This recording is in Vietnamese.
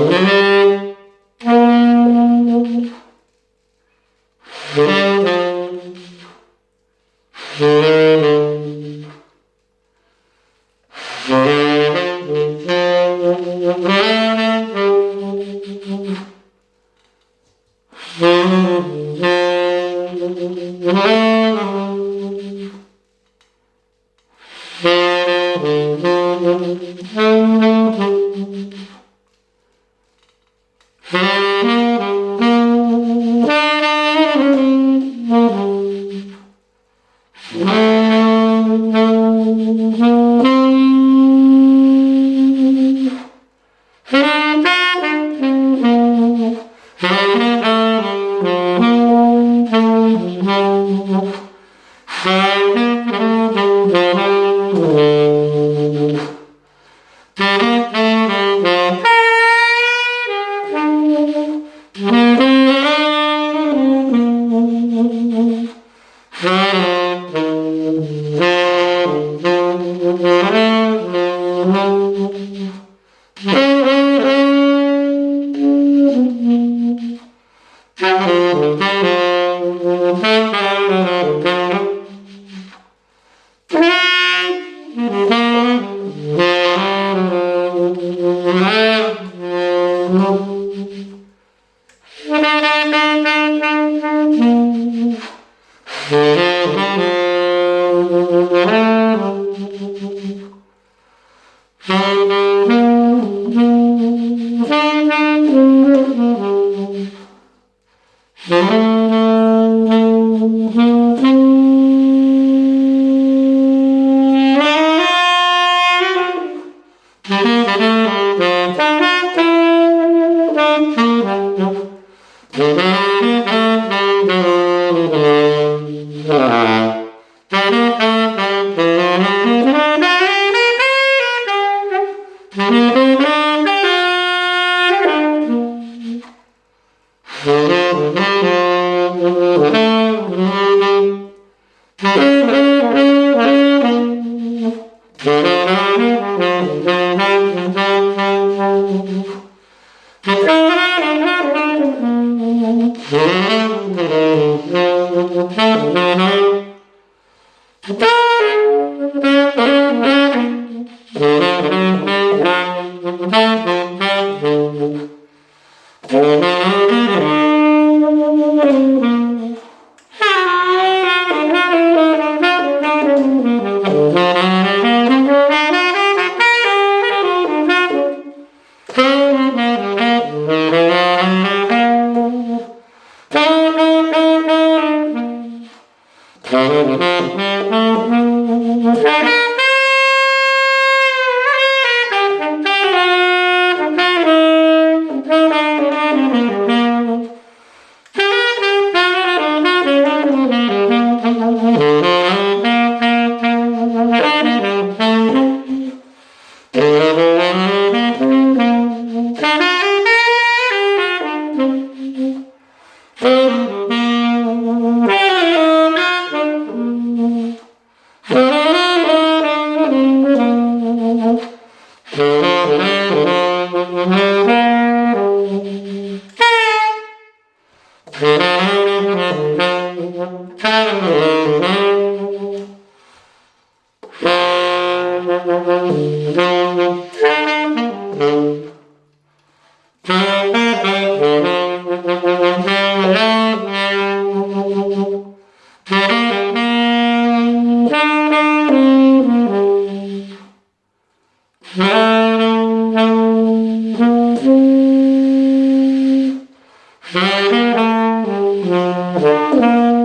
Mm-hmm. Mm-hmm. Mm-hmm. Thank you. Mm-hmm. Música